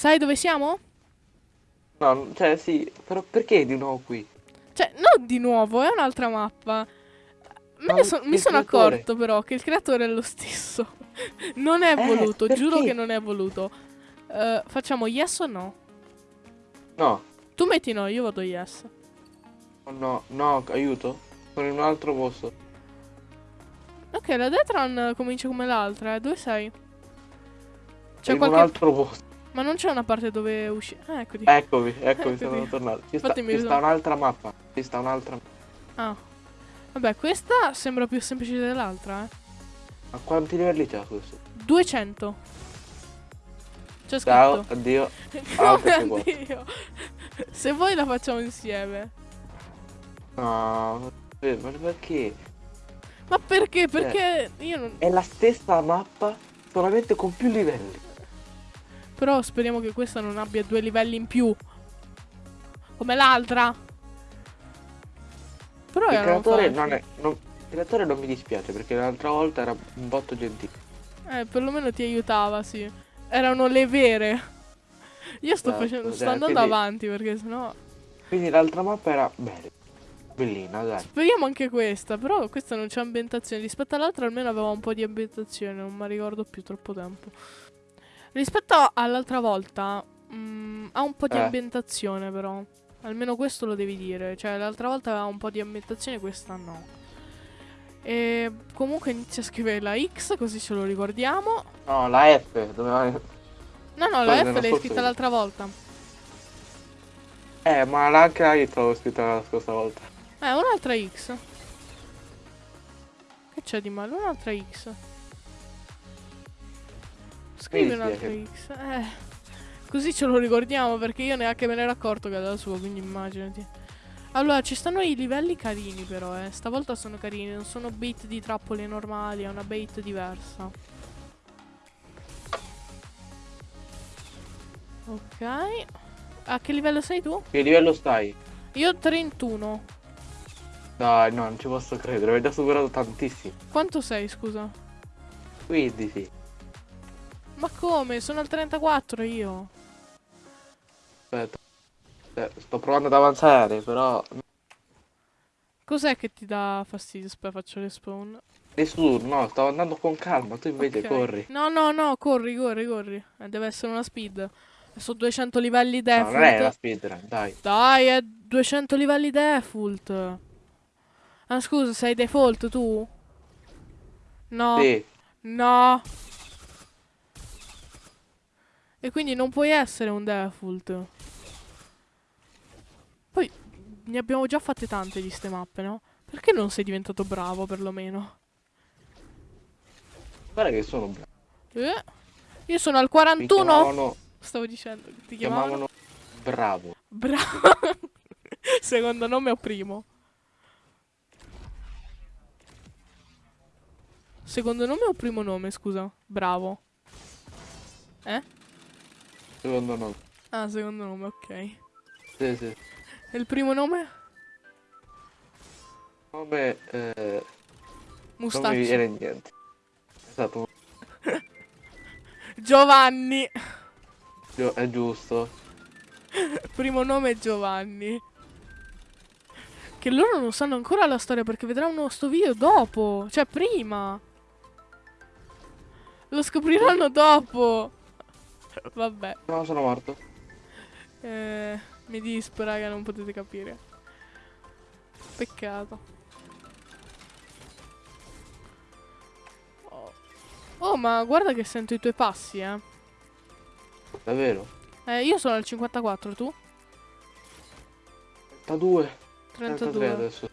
Sai dove siamo? No, cioè sì, però perché di nuovo qui? Cioè, non di nuovo, è un'altra mappa. Ne so- mi sono creatore? accorto però che il creatore è lo stesso. non è Eh, voluto, giuro perché? che non è voluto. Eh, facciamo yes o no? No, Tu metti no, io vado yes. oh no, no, aiuto. Sono in un altro posto. Ok, la Detran comincia come l'altra, eh. Dove sei? C'è qualche... un altro posto. Ma non c'è una parte dove uscire. Ah, eccoti. Eccovi, eccovi, Eccoti. sono tornato. Ci sta, ci sta un'altra mappa. Ci sta un'altra. Ah. Vabbè, questa sembra più semplice dell'altra, eh. Ma quanti livelli c'ha questo? 200. C'è Ciao, scritto. addio. Ah, Come addio. Se vuoi la facciamo insieme. No, eh, ma perché? Ma perché? Perché io non... È la stessa mappa, solamente con più livelli. Però speriamo che questa non abbia due livelli in più. Come l'altra. Però Il creatore non è. non- il creatore non mi dispiace perché l'altra volta era un botto gentile. Eh, perlomeno ti aiutava, sì. Erano le vere. Io sto Esatto, facendo... Sto cioè, andando quindi- avanti perché sennò... Quindi l'altra mappa era bella. Bellina, dai. Speriamo anche questa, però questa non c'è ambientazione. Rispetto all'altra almeno aveva un po' di ambientazione, non mi ricordo più troppo tempo. Rispetto all'altra volta mm, ha un po' di Eh. ambientazione però. Almeno questo lo devi dire. Cioè l'altra volta aveva un po' di ambientazione, questa no. E comunque inizia a scrivere la X così ce lo ricordiamo. No, la F doveva. No, no, Poi la F l'hai scritta video. l'altra volta. Eh, ma anche la I l'avevo scritta la scorsa volta. Eh, un'altra X. Che c'è di male? Un'altra X. Scrivi un'altra dispiace. X. Eh. Così ce lo ricordiamo perché io neanche me ne ero accorto che era la sua, quindi immaginati. Allora, ci stanno i livelli carini però, eh. Stavolta sono carini, non sono bait di trappole normali, è una bait diversa. Ok. A che livello sei tu? Che livello stai? Io 31. Dai, no, non ci posso credere, hai già superato tantissimo. Quanto sei, scusa? Quindi sì. Ma come? Sono al 34 io. Aspetta. Eh, sto provando ad avanzare, però. Cos'è che ti dà fastidio? Aspetta, faccio le spawn. Nessuno, no, stavo andando con calma, tu invece Ok. corri. No, no, no, corri, corri, corri. Eh, deve essere una speed. Sono 200 livelli No, non è la default. speedrun, dai. Dai, è 200 livelli default. Ah, scusa, sei default tu? No. Sì. No. E quindi non puoi essere un default. Poi ne abbiamo già fatte tante di ste mappe, no? Perché non sei diventato bravo perlomeno? Guarda che sono bravo. Eh? Io sono al Mi 41. chiamavano, Stavo dicendo che ti chiamavano. chiamavano bravo. Bravo. Secondo nome o primo? Secondo nome o primo nome, scusa? Bravo. Eh? Secondo me. Ah, secondo nome, ok. Sì, sì. E il primo nome? Come eh, non mi Mustaccio. viene niente. Esatto, Giovanni. gio- è giusto. Primo nome è Giovanni. Che loro non sanno ancora la storia perché vedranno sto video dopo. Cioè, prima. Lo scopriranno dopo. Vabbè. No, sono morto. Eh, mi dispera che non potete capire. Peccato. Oh. Oh, ma guarda che sento i tuoi passi, eh. Davvero? Eh, io sono al 54, tu? 32. 33 32. adesso.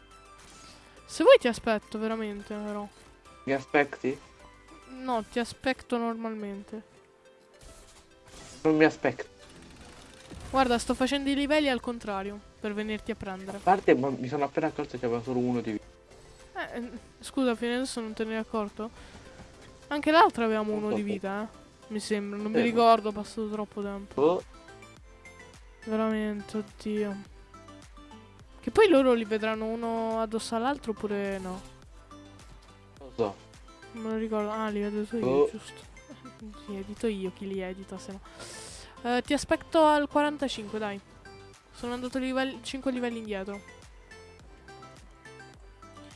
Se vuoi ti aspetto, veramente, però. Mi aspetti? No, ti aspetto normalmente. Non mi aspetti. Guarda, sto facendo i livelli al contrario, per venirti a prendere. A parte, ma mi sono appena accorto che aveva solo uno di vita. Eh, scusa, fino adesso non te ne eri accorto? Anche l'altra avevamo Non uno so di vita, eh. Mi sembra, non mi Eh, ma- ricordo, è passato troppo tempo. Oh, Veramente, oddio. Che poi loro li vedranno uno addosso all'altro oppure no? non lo so. Non me lo ricordo. Ah, li vedo io, Oh. giusto. Li edito io, chi li edita, se no. Eh, ti aspetto al 45, dai. Sono andato livelli, 5 livelli indietro.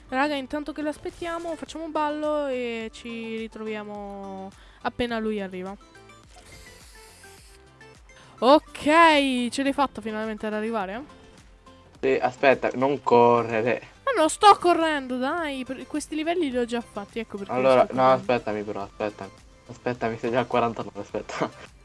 Raga, intanto che lo aspettiamo, facciamo un ballo e ci ritroviamo appena lui arriva. Ok, ce l'hai fatta finalmente ad arrivare? Sì, aspetta, non correre. Ma non sto correndo, dai. Questi livelli li ho già fatti, ecco perché. Allora, no, aspettami però, aspettami. Aspettami, sei già al 49, aspetta.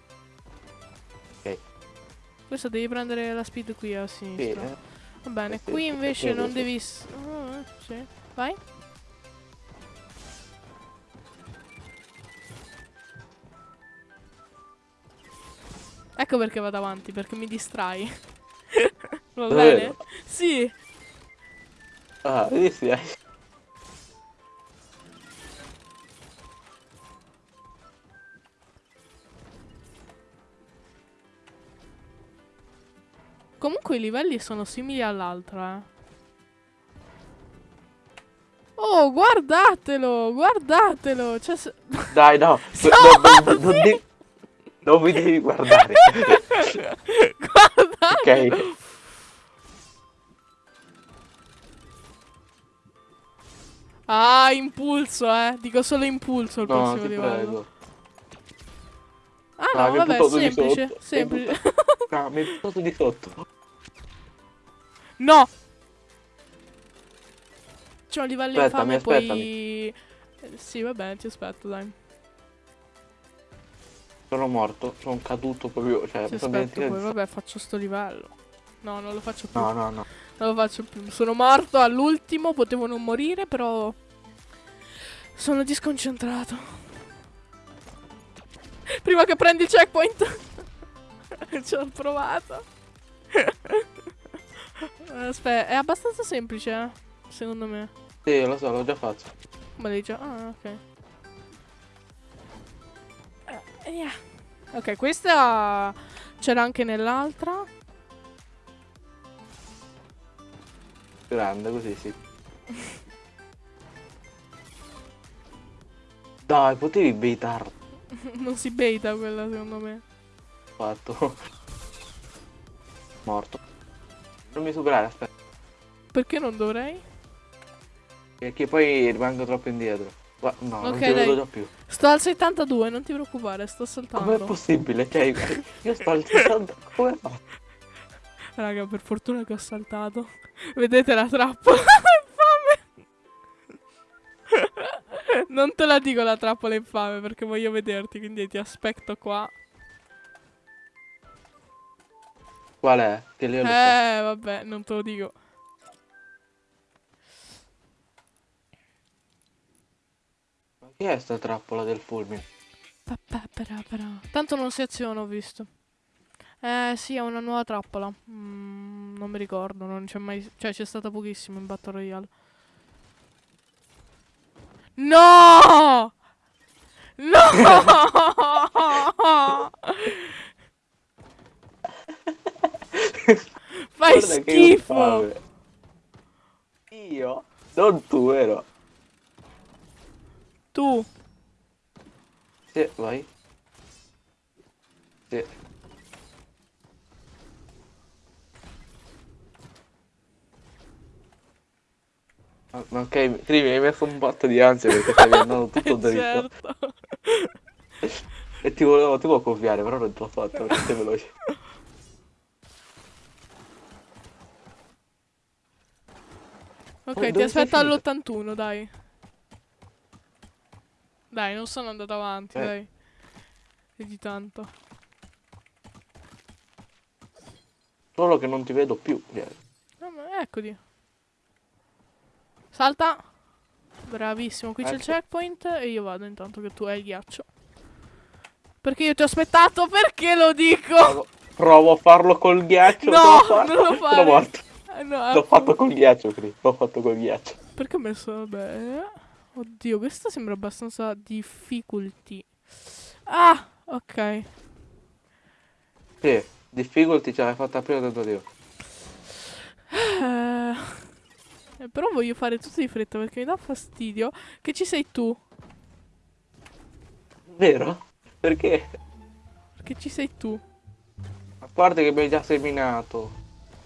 Questo devi prendere la speed qui a Sì, sinistra. eh. Va bene, sì, qui sì, invece sì, non sì. devi... eh, sì. Vai. Ecco perché vado avanti, perché mi distrai. Va bene? Sì. Ah, sì, sì. Comunque i livelli sono simili all'altra, eh. Oh, guardatelo, guardatelo. Cioè, se- Dai, no. Sorry! non, non di- non mi devi guardare. guardate. ok. Ah, impulso, eh. Dico solo impulso il No, prossimo livello. prego. Ah, no, hai vabbè, semplice. Semplice. No, mi hai buttato di sotto. No. C'è un livello infame poi... Sì, va bene, ti aspetto, dai. Sono morto, sono caduto proprio. Cioè, Ti aspetto poi, vabbè, faccio sto livello. No, non lo faccio più. No, no, no. Non lo faccio più. Sono morto all'ultimo, potevo non morire, però... Sono disconcentrato. Prima che prendi il checkpoint. Ci ho provato. Aspetta, è abbastanza semplice, eh, secondo me. Sì, lo so, l'ho già fatto. Come dice? Ah, ok. Eh, yeah. Ok, questa c'era anche nell'altra. Grande, così sì. Dai, potevi baitar non si beta quella, secondo me. fatto. Morto. Non mi superare, aspetta. Perché non dovrei? Perché poi rimango troppo indietro. No, non Ok, ti vedo già più. Sto al 72, non ti preoccupare, sto Com'è saltando. possibile? Cioè, io sto al 60. Come fa? Raga, per fortuna che ho saltato. Vedete la trappola? infame. non te la dico la trappola infame perché voglio vederti, quindi ti aspetto qua. Qual è? Che lì ho Eh, vabbè, non te lo dico. Ma che è sta trappola del fulmine? Tanto non si aziona, ho visto. Eh, sì, è una nuova trappola. Mm, non mi ricordo, non c'è mai... Cioè, c'è stata pochissimo in Battle Royale. No! No! Fai Guarda schifo! Io? Non tu, vero? Tu, Sì, vai. Sì. Ma- Ok, Tri, mi hai messo un botto di ansia perché stavi andando tutto dritto. certo. E ti volevo, ti volevo copiare, però non te l'ho fatto perché sei veloce. Ok, Dove- ti aspetto finito? all'81, dai. Dai, non sono andato avanti, Eh. dai. E di tanto. Solo che non ti vedo più. Ah, ma eccoti. Salta. Bravissimo, qui c'è il Ecco. checkpoint e io vado intanto che tu hai il ghiaccio. Perché io ti ho aspettato? Perché lo dico? Provo, provo a farlo col ghiaccio. No, non lo fare. Sono morto. Eh, no, L'ho fatto col ghiaccio, Tri. L'ho fatto col ghiaccio. Perché ho messo, vabbè. Oddio, questa sembra abbastanza difficulty. Ah, ok. Sì, difficulty ce l'hai fatta prima del io. Eh, eh, però voglio fare tutto di fretta perché mi dà fastidio che ci sei tu. Vero? Perché? Perché ci sei tu. parte che mi hai già seminato.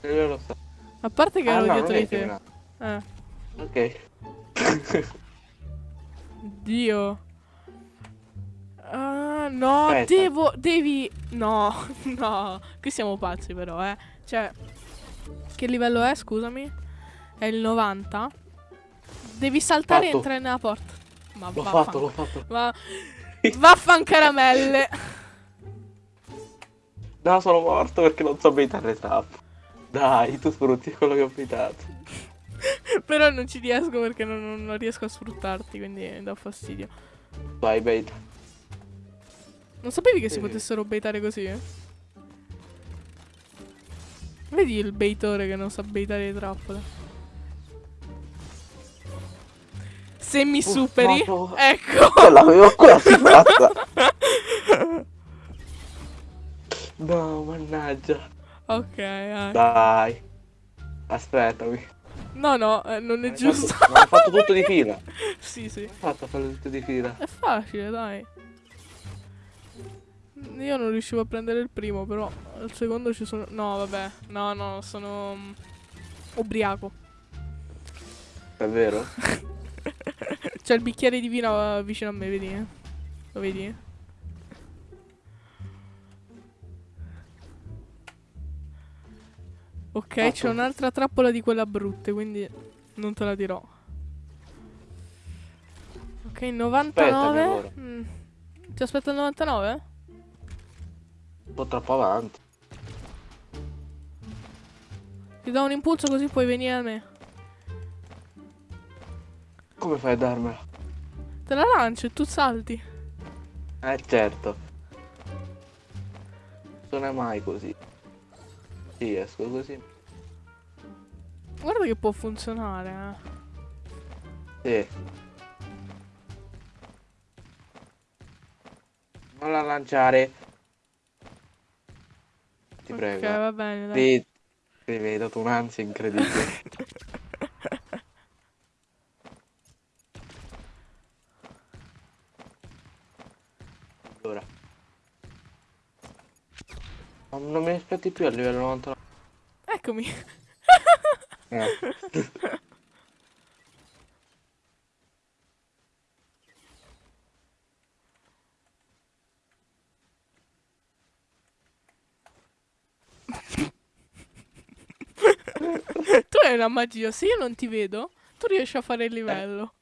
E io lo so. A parte che Ah, ero no, dietro di te. seminato. Eh. Ok. Dio. Ah, no, Aspetta. devo. Devi. No, no. Qui siamo pazzi, però, eh. Cioè. Che livello è, scusami? È il 90. Devi saltare e Fatto. entrare nella porta. Ma L'ho fatto, l'ho fatto. Ma. Vaffan caramelle. No, sono morto perché non so baitare trap. Dai, tu sfrutti quello che ho baitato. però non ci riesco perché non, non- riesco a sfruttarti, quindi mi dà fastidio. Vai, bait. Non sapevi che si Sì. potessero baitare così? Vedi il baitore che non sa baitare le trappole. Se mi Uff, superi, no, no. ecco. L'avevo quasi fatta. No, mannaggia. Ok, dai. Dai. Aspettami. No, no, eh, non è Hai giusto. fatto- Ma hai fatto tutto di fila. sì, sì. Ho fatto a fare tutto di fila. È facile, dai. Io non riuscivo a prendere il primo, però al secondo ci sono... No, vabbè. No, no, sono... mm, ubriaco. Davvero? C'è il bicchiere di vino eh, vicino a me, vedi? eh? Lo vedi? Ok, c'è un'altra trappola di quella brutte, quindi non te la dirò. Ok, 99. allora. Mm. Ti aspetta il 99? Un po' troppo avanti. Ti do un impulso così puoi venire a me. Come fai a darmela? Te la lancio e tu salti. Eh certo. Non è mai così. Sì, esco così. Guarda che può funzionare, eh. Sì. Non la lanciare. Ti ok, prego. va bene, dai. Sì, mi hai dato un'ansia incredibile. Non mi aspetti più a livello 99. Eccomi. Eh. tu hai una magia, se io non ti vedo, tu riesci a fare il livello.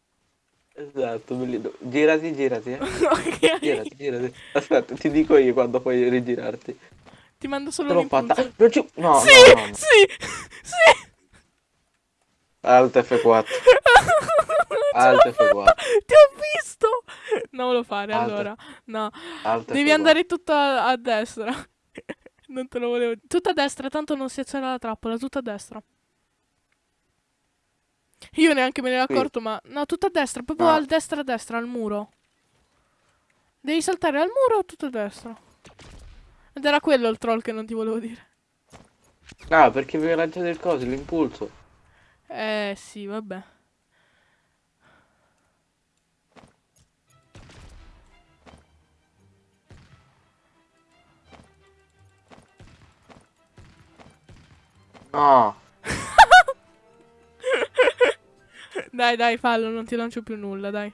Esatto, bellino. Girati, girati, eh. ok. Girati, girati. Aspetta, ti dico io quando puoi rigirarti. Ti mando solo Te l'ho fatta. Non ci... No, sì, no, no, no. sì, sì. Alt F4. Alt F4. Ti ho visto. Non lo fare Alt. allora. No, Alt devi F4. andare tutto a, destra. non te lo volevo. Tutta a destra, tanto non si aziona la trappola, tutta a destra. Io neanche me ne ero accorto, ma no, tutta a destra, proprio No. al destra a destra, al muro. Devi saltare al muro tutto a destra. Ed era quello il troll che non ti volevo dire. Ah, perché hai lanciato il coso, l'impulso. Eh sì, vabbè. No. Dai, dai, fallo, non ti lancio più nulla, dai.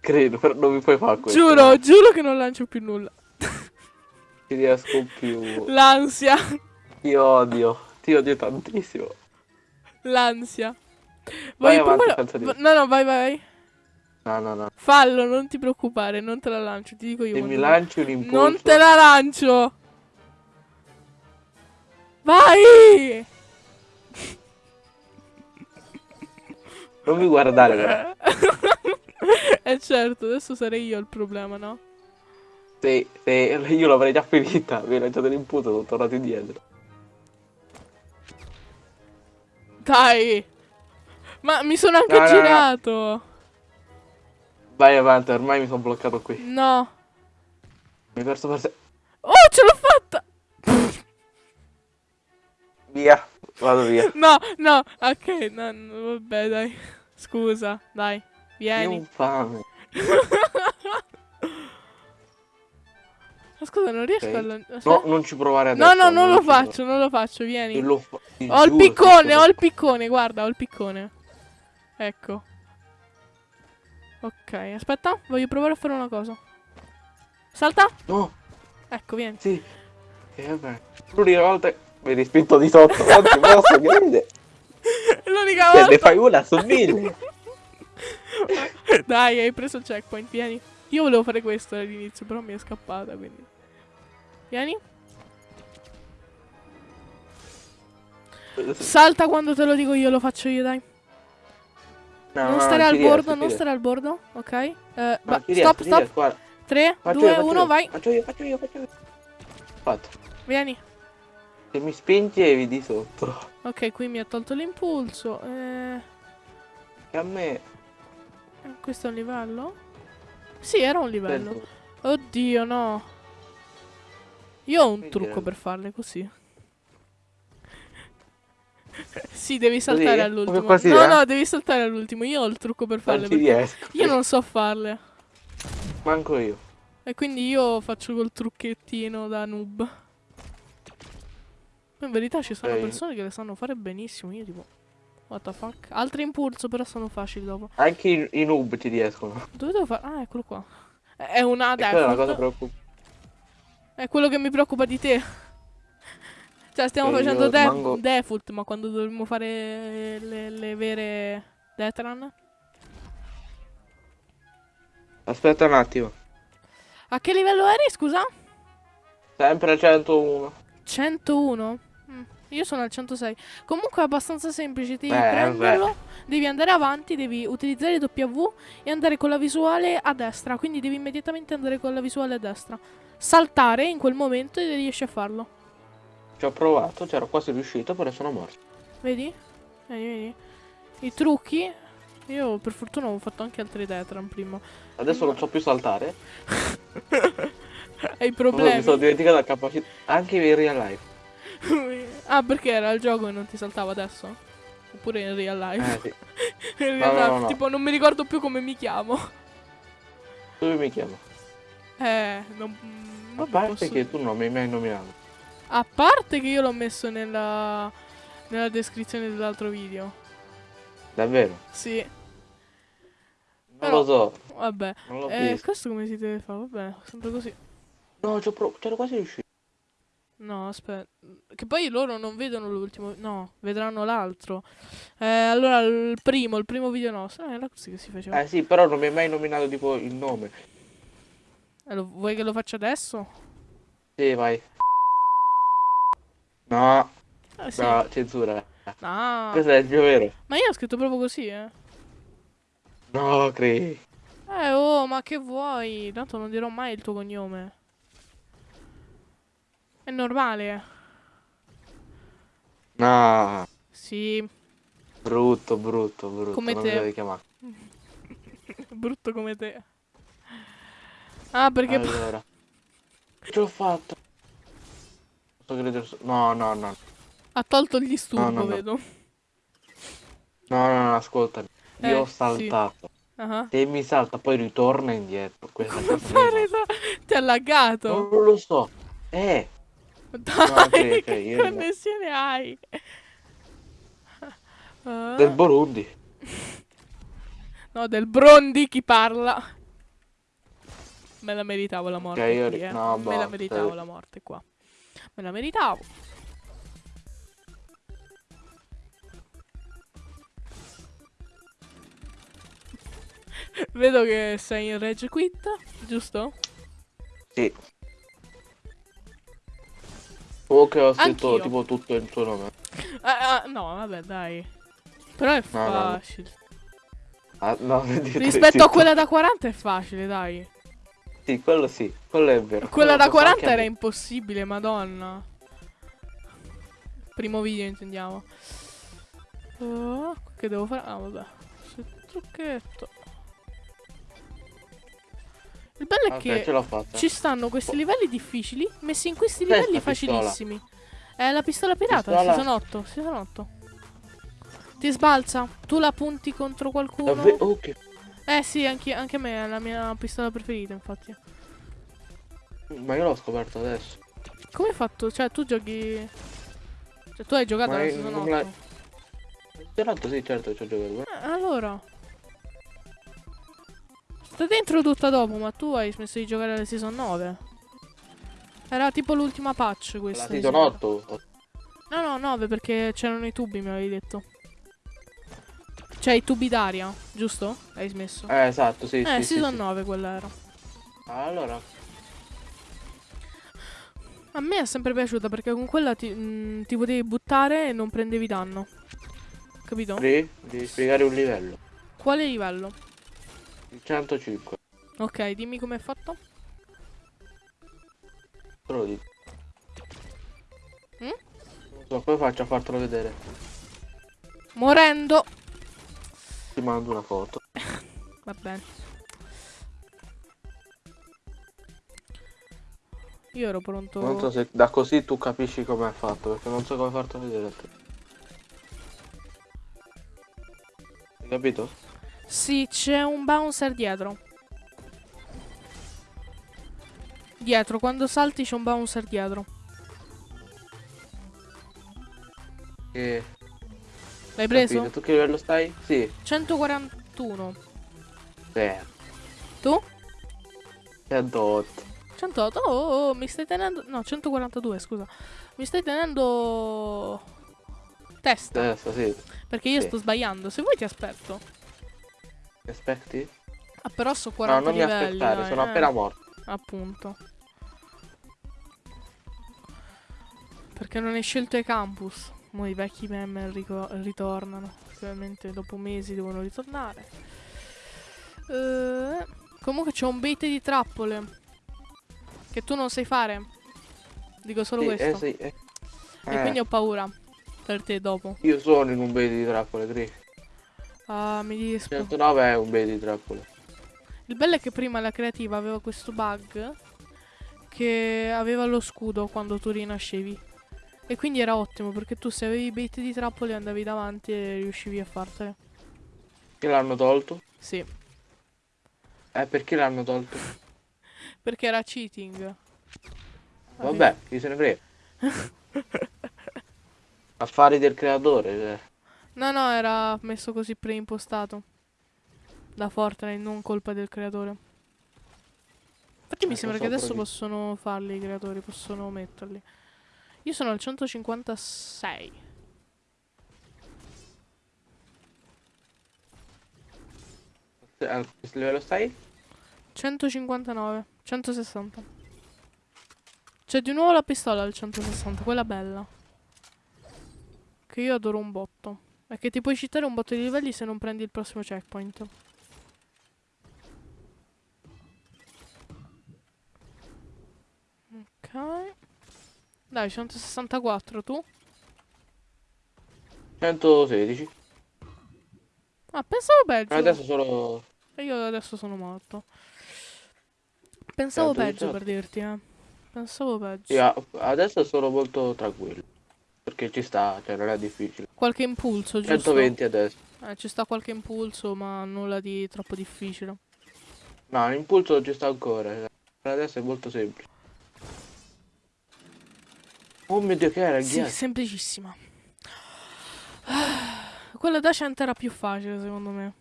Credo, però non mi puoi fare questo. Giuro, giuro che non lancio più nulla. Ci riesco più. L'ansia, Ti odio. Ti odio tantissimo. l'ansia. Vai Vuoi avanti, dire. No, no, vai, vai. No, no, no. Fallo, non ti preoccupare, non te la lancio, ti dico io. Se mi vuoi. lanci un impulso. Non te la lancio. Vai! Non mi guardare. Eh certo, adesso sarei io il problema, no? Se, se io l'avrei già finita, mi hai lanciato l'impulso, sono tornato indietro. Dai! Ma mi sono anche No, no, no. girato. Vai avanti, ormai mi sono bloccato qui. No. Mi hai perso per se... Oh, ce l'ho fatta! Via. Vado via. No, no, ok, no, no, vabbè, dai. Scusa, dai, vieni. Non fame. Ma scusa, non riesco Ok. a... lan- No, non ci provare No, adesso. no, non lo ci provare. faccio, non lo faccio, vieni. Lo fa- Ho il giuro piccone, ho il piccone, guarda, ho il piccone. Ecco. Ok, aspetta, voglio provare a fare una cosa. Salta. No, Ecco, vieni. sì. E vabbè. L'unica volta mi hai respinto di sotto, non ti posso credere. L'unica Cioè, ne volta. fai una su mille. Dai, hai preso il checkpoint, vieni. Io volevo fare questo all'inizio, però mi è scappata, quindi. Vieni. Salta quando te lo dico io, lo faccio io, dai. No, non no, stare ci al riesco, bordo, ci non riesco. stare al bordo, ok? Eh, No, ci riesco, stop, ci stop. riesco, guarda. 3, Faccio 2, io, faccio 1, io, vai. Faccio io, faccio io, faccio io. Fatto. Vieni. Se mi spingevi di sotto. Ok, qui mi ha tolto l'impulso. Eh, Che a me... questo è un livello? Sì, era un livello. Sento- Oddio, no. Io ho un Quindi trucco per farle così. sì, devi saltare all'ultimo. No, eh? no, devi saltare all'ultimo. Io ho il trucco per farle. Non riesco. Io non so farle. Manco io. E quindi io faccio col trucchettino da noob. Ma in verità ci sono Ok. persone che le sanno fare benissimo. Io tipo. What the fuck? Altri impulso, però sono facili dopo. Anche i, i noob ci riescono. Dove devo fare? Ah, eccolo qua. È una è una cosa preoccupante. È quello che mi preoccupa di te. Cioè, stiamo Eh, facendo io de- rimango- default, ma quando dovremmo fare le, le vere Detran? Aspetta un attimo. A che livello eri, scusa? Sempre al 101. 101? Mm, Io sono al 106. Comunque è abbastanza semplice, devi Eh, prenderlo, devi andare avanti, devi utilizzare W e andare con la visuale a destra. Quindi devi immediatamente andare con la visuale a destra. Saltare in quel momento e riesci a farlo. Ci ho provato, c'ero quasi riuscito, però sono morto. Vedi? Vedi, vedi? I trucchi. Io per fortuna ho fatto anche altri Detran prima. Adesso non so più saltare. Hai Mi problemi? sono dimenticato la capacità. Anche in real life. ah, perché era il gioco e non ti saltava adesso? Oppure in real life? Eh sì. in no, real life, no, no. tipo non mi ricordo più come mi chiamo. Dove mi chiamo? Eh, non... A parte posso- che tu non mi hai mai nominato. A parte che io l'ho messo nella... nella descrizione dell'altro video. Davvero? Sì, Non Però- lo so. vabbè. L'ho Eh, questo come si deve fare? Vabbè, sempre così. No, c'ero quasi riuscito. No, aspetta. Che poi loro non vedono l'ultimo. No, vedranno l'altro. Eh, allora, il primo, il primo video nostro. Eh, era così che si faceva. Eh sì, però non mi hai mai nominato tipo il nome. Eh, lo- vuoi che lo faccia adesso? Sì, vai. No, Eh, sì. no, censura. No. Questo è il mio vero. Ma io ho scritto proprio così, eh. No, crei. Eh, oh, ma che vuoi? Tanto non dirò mai il tuo cognome. È normale. No, Sì, brutto, brutto, brutto. Come non te. mi devi chiamare. brutto come te. Ah, perché... Allora. Ce l'ho fatta. No, no, no. ha tolto il disturbo, no, no. vedo. No, no, no, ascoltami. Io Eh, ho sì. saltato. Ah. Se mi salta poi ritorna indietro. Questa Come fare da- Ti ha laggato. Non lo so. Eh, Dai, ok, ok, che io no. connessione hai? Ah. del Burundi. No, del Brondi chi parla. Me la meritavo la morte io qui, eh. no, Me la meritavo la morte qua. Me la meritavo. Vedo che sei in Rage Quit, giusto? Sì. O che ho scritto tipo tutto il tuo nome. Ah, ah, no, vabbè, dai. Però è No, no, no. facile. Ah, no, Rispetto a quella da 40 è facile, dai. Sì, quello sì, quello è vero. Quella da posso anche 40 era impossibile, madonna. Primo video intendiamo. Oh, che devo fare? Ah, vabbè. Sul trucchetto. Il bello è Ok, che ci stanno questi livelli difficili messi in questi Cos'è livelli facilissimi. È la pistola pirata, Pistola? season 8, season 8. Ti sbalza, tu la punti contro qualcuno. Davve- oh, che- Eh sì, anche, anche a me è la mia pistola preferita, infatti. Ma io l'ho scoperto adesso. Come hai fatto? Cioè, tu giochi... Cioè, tu hai giocato Ma non 8? la- Certo, sì, certo, ci ho giocato. Eh, allora... Sta dentro tutta dopo, ma tu hai smesso di giocare alla season 9. Era tipo l'ultima patch La questa. di season sicuro. 8. No, no, 9 perché c'erano i tubi, mi avevi detto. Cioè, i tubi d'aria, giusto? Hai smesso? Eh, esatto, sì, Eh, sì, sì, season sì. 9 quella era. Allora, A me è sempre piaciuta perché con quella ti, mm, ti potevi buttare e non prendevi danno. Capito? Pri, devi spiegare un livello. Quale livello? Il 105. Ok, dimmi com'è fatto. Te lo dico. Mm? Non so, come faccio a fartelo vedere? Morendo. Ti mando una foto. Va bene. Io ero pronto. Non so se da così tu capisci come è fatto, perché non so come fartelo vedere. Hai capito? Sì, c'è un bouncer dietro. Dietro, quando salti c'è un bouncer dietro. Che... L'hai preso? Capito? Tu che livello stai? Sì. 141. Sì. Tu? 108. 108. Oh, oh, oh, mi stai tenendo. No, 142, scusa. Mi stai tenendo. Testa. Adesso sì. Perché io sì. sto sbagliando. Se vuoi ti aspetto. Ti aspetti? Ah, però so No, 40 non mi livelli. aspettare, dai, sono eh. appena morto. Appunto. Perché non hai scelto i campus. Mo i vecchi meme ritornano. Ovviamente dopo mesi devono ritornare. Eh, comunque c'è un bait di trappole. Che tu non sai fare. Dico solo Sì, questo. eh, sì, eh. E Eh, quindi ho paura. Per te dopo. Io sono in un bait di trappole, Gri. Ah, mi dispo. 109 è un bait di trappole. Il bello è che prima la creativa aveva questo bug che aveva lo scudo quando tu rinascevi. E quindi era ottimo perché tu se avevi bait di trappole andavi davanti e riuscivi a fartele. Che l'hanno tolto? Sì, Eh, perché l'hanno tolto? perché era cheating. Vabbè, chi se ne frega. Affari del creatore. cioè. No, no, era messo così preimpostato. Da Fortnite, non colpa del creatore. Infatti mi Eh, sembra lo che so, adesso però possono farli i creatori, possono metterli. Io sono al 156. che- A questo livello stai? 159, 160. C'è di nuovo la pistola al 160, quella bella. Che io adoro un botto. È che ti puoi citare un botto di livelli se non prendi il prossimo checkpoint. Ok. Dai, 164 tu? 116. Ah, pensavo peggio. Adesso solo... E io adesso sono morto. Pensavo peggio per dirti, eh. Pensavo peggio. A- adesso sono molto tranquillo. Perché ci sta, cioè non è difficile. Qualche impulso, giusto? 120 adesso. Eh, ci sta qualche impulso, ma nulla di troppo difficile. No, l'impulso ci sta ancora. Per adesso è molto semplice. Oh mio dio, che era Sì, ghiaccio? semplicissima. Quella da 100 era più facile, secondo me.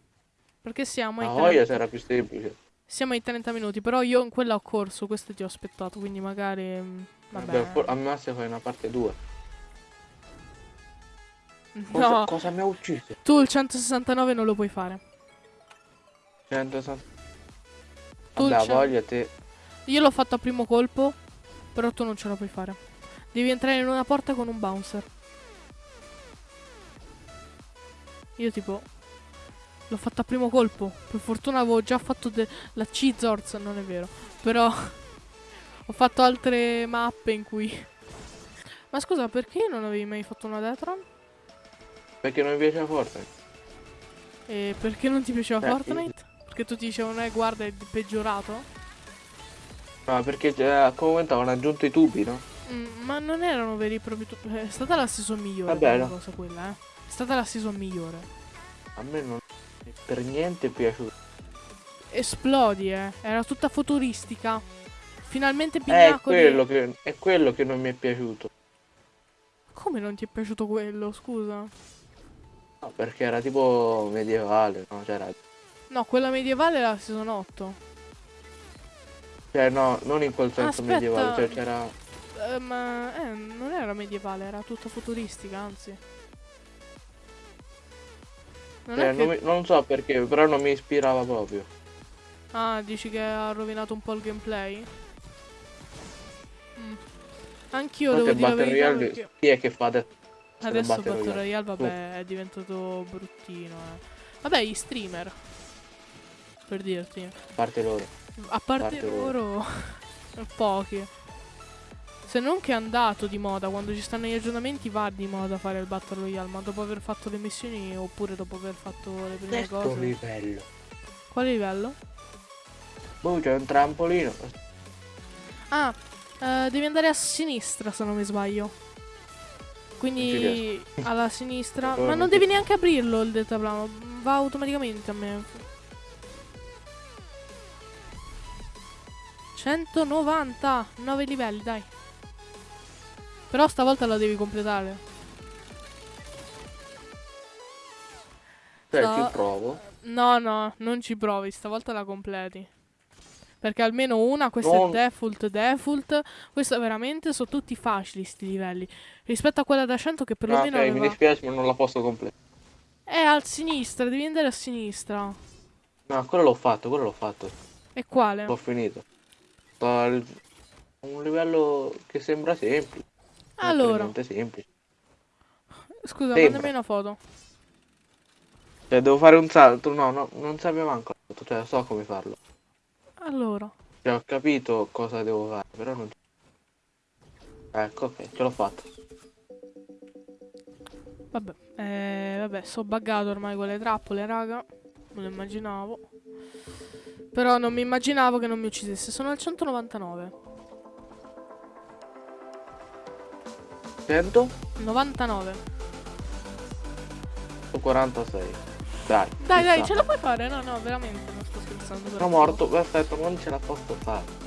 Perché siamo 30 voglia sarà più semplice. siamo ai 30 minuti. Però io in quella ho corso, questa ti ho aspettato. Quindi magari. mm, Vabbè. Vabbè, al massimo fai una parte 2. Cosa, No, cosa mi ha ucciso? tu il 169 non lo puoi fare. 160. Tu Vabbè, voglia te. Io l'ho fatto a primo colpo, però tu non ce la puoi fare. Devi entrare in una porta con un bouncer. Io tipo l'ho fatto a primo colpo. Per fortuna avevo già fatto la C-Zorz, non è vero. Però ho fatto altre mappe in cui Ma scusa, perché non avevi mai fatto una Detron? Perché non mi piaceva Fortnite. E perché non ti piaceva Eh, Fortnite? Perché tutti dicevano, eh, guarda, è peggiorato. No, perché eh, come momento avevano aggiunto i tubi, no? Mm, ma non erano veri e propri tu- È stata la season migliore. Vabbè, no. cosa quella, eh. È stata la season migliore. A me non è per niente piaciuto. Esplodi, eh. Era tutta futuristica. Finalmente È pinnacoli. quello, che, è quello che non mi è piaciuto. Come non ti è piaciuto quello, scusa? No, perché era tipo medievale, no? C'era... No, quella medievale era season 8. Cioè no, non in quel senso Aspetta. medievale, cioè c'era... Eh, ma eh, non era medievale, era tutta futuristica, anzi. Non è che... non, mi- non so perché, però non mi ispirava proprio. Ah, dici che ha rovinato un po' il gameplay? Mm. Anch'io Tanto devo dire Battle verità Royale, perché... chi è che fa adesso? Adesso Battle Battle Royale. Vabbè, è diventato bruttino, eh. Vabbè, gli streamer. Per dirti. A parte loro. A parte Parte loro, pochi. Se non che è andato di moda, quando ci stanno gli aggiornamenti va di moda fare il Battle Royale, ma dopo aver fatto le missioni oppure dopo aver fatto le prime Questo cose. livello. Quale livello? Boh, c'è un trampolino. Ah, eh, devi andare a sinistra se non mi sbaglio. Quindi alla sinistra. Ma non devi neanche aprirlo il deltaplano. Va automaticamente a me. 190 9 livelli, dai. Però stavolta la devi completare. Cioè, No. ci provo. No, no, non ci provi, stavolta la completi. Perché almeno una, questa Non- è default, default. Questa veramente sono tutti facili sti livelli. Rispetto a quella da 100 che Ah, perlomeno ok, mi aveva... dispiace, ma non la posso completare. È a sinistra, devi andare a sinistra. No, quello l'ho fatto, quello l'ho fatto. E quale? L'ho finito. Sto al- un livello che sembra semplice. Non Allora, semplice. scusa, sembra. mandami una foto. Cioè, devo fare un salto. No, no, non sapevo manco. Cioè, so come farlo. Allora, Cioè, ho capito cosa devo fare, però non... Ecco, ok, ce l'ho fatto. vabbè, eh, vabbè, so buggato ormai con le trappole, raga. Me lo immaginavo. Però non mi immaginavo che non mi uccidesse. Sono al 199. 100 99. 46. Dai. Dai, dai, ce la puoi fare? No, no, veramente, non sto scherzando. Sono morto, perfetto, non ce la posso fare.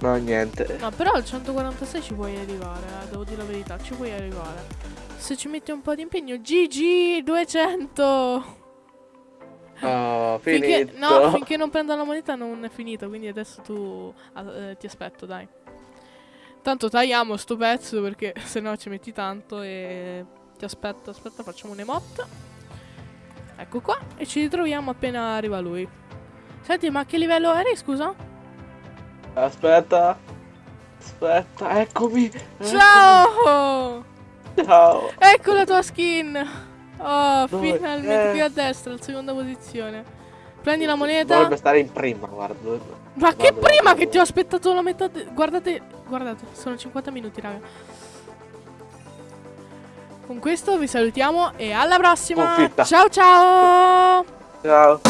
No, niente. No, però al 146 ci puoi arrivare, eh, devo dire la verità, ci puoi arrivare. Se ci metti un po' di impegno, GG 200! Oh, Finché, no, finché non prendo la moneta non è finito, quindi adesso tu ah, eh, ti aspetto, dai. Tanto tagliamo sto pezzo perché se no ci metti tanto e ti aspetto, aspetta, facciamo un emote. Ecco qua e ci ritroviamo appena arriva lui. Senti, ma che livello eri, scusa? Aspetta. Aspetta, eccomi. Ciao! Ciao. Ecco la tua skin! Oh, Dove? finalmente Eh. qui a destra, alla seconda posizione. Prendi la moneta. Dovrebbe stare in prima, guarda. Ma che prima che ti ho aspettato la metà. Guardate, guardate, sono 50 minuti, raga. Con questo vi salutiamo e alla prossima. Sconfitta. Ciao ciao! Ciao.